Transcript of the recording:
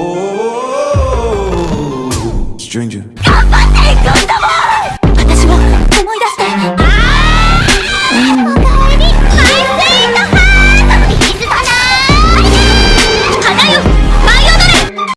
Oh, stranger.